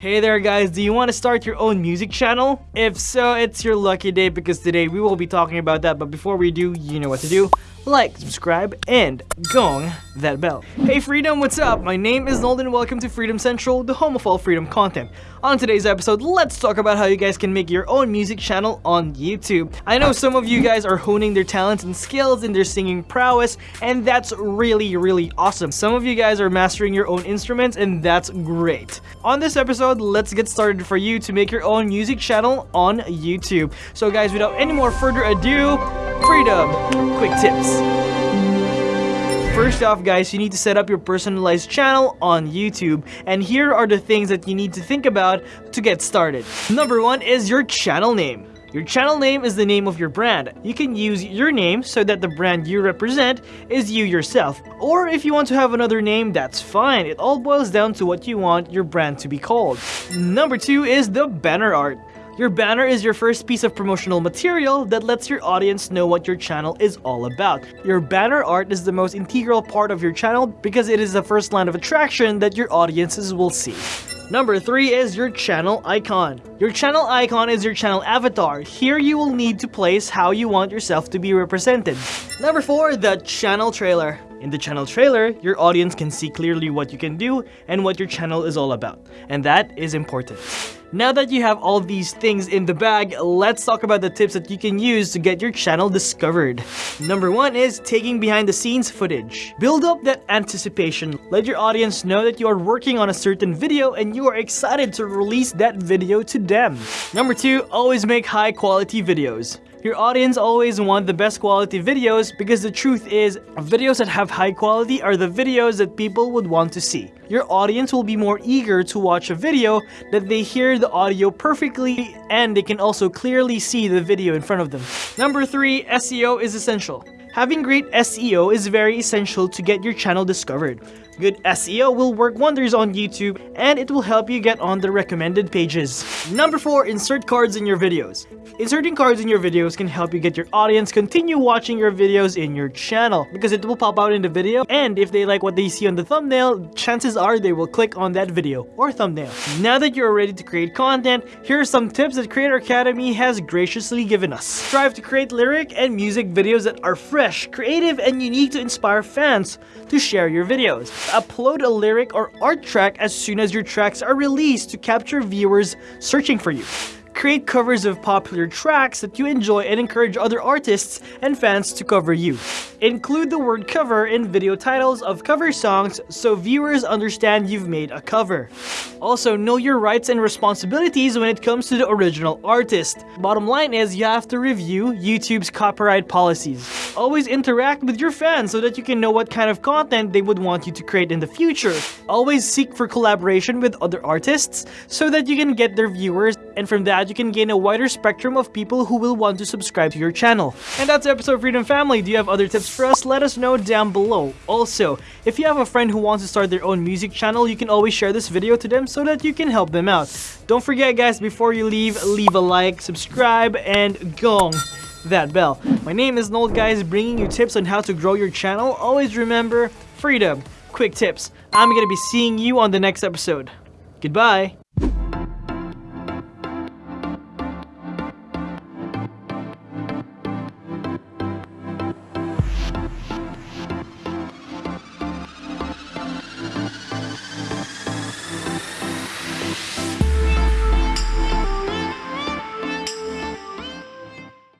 Hey there guys, do you want to start your own music channel? If so, it's your lucky day because today we will be talking about that. But before we do, you know what to do like, subscribe, and gong that bell. Hey Freedom, what's up? My name is Nolan and welcome to Freedom Central, the home of all freedom content. On today's episode, let's talk about how you guys can make your own music channel on YouTube. I know some of you guys are honing their talents and skills in their singing prowess, and that's really, really awesome. Some of you guys are mastering your own instruments, and that's great. On this episode, let's get started for you to make your own music channel on YouTube. So guys, without any more further ado, Freedom, quick tips. First off guys, you need to set up your personalized channel on YouTube and here are the things that you need to think about to get started. Number one is your channel name. Your channel name is the name of your brand. You can use your name so that the brand you represent is you yourself. Or if you want to have another name, that's fine. It all boils down to what you want your brand to be called. Number two is the banner art. Your banner is your first piece of promotional material that lets your audience know what your channel is all about. Your banner art is the most integral part of your channel because it is the first line of attraction that your audiences will see. Number 3 is your channel icon. Your channel icon is your channel avatar. Here you will need to place how you want yourself to be represented. Number 4, the channel trailer. In the channel trailer, your audience can see clearly what you can do and what your channel is all about. And that is important. Now that you have all these things in the bag, let's talk about the tips that you can use to get your channel discovered. Number one is taking behind the scenes footage. Build up that anticipation. Let your audience know that you are working on a certain video and you are excited to release that video to them. Number two, always make high quality videos. Your audience always want the best quality videos because the truth is, videos that have high quality are the videos that people would want to see. Your audience will be more eager to watch a video that they hear the audio perfectly and they can also clearly see the video in front of them. Number 3. SEO is essential. Having great SEO is very essential to get your channel discovered. Good SEO will work wonders on YouTube and it will help you get on the recommended pages. Number 4. Insert cards in your videos. Inserting cards in your videos can help you get your audience continue watching your videos in your channel because it will pop out in the video and if they like what they see on the thumbnail, chances are they will click on that video or thumbnail. Now that you're ready to create content, here are some tips that Creator Academy has graciously given us. Strive to create lyric and music videos that are fresh, creative, and unique to inspire fans to share your videos. Upload a lyric or art track as soon as your tracks are released to capture viewers searching for you. Create covers of popular tracks that you enjoy and encourage other artists and fans to cover you. Include the word cover in video titles of cover songs so viewers understand you've made a cover. Also, know your rights and responsibilities when it comes to the original artist. Bottom line is you have to review YouTube's copyright policies. Always interact with your fans so that you can know what kind of content they would want you to create in the future. Always seek for collaboration with other artists so that you can get their viewers and from that you can gain a wider spectrum of people who will want to subscribe to your channel. And that's episode Freedom Family. Do you have other tips for us? Let us know down below. Also, if you have a friend who wants to start their own music channel, you can always share this video to them so that you can help them out. Don't forget guys, before you leave, leave a like, subscribe, and gong that bell. My name is Nold guys, bringing you tips on how to grow your channel. Always remember, freedom, quick tips. I'm gonna be seeing you on the next episode. Goodbye.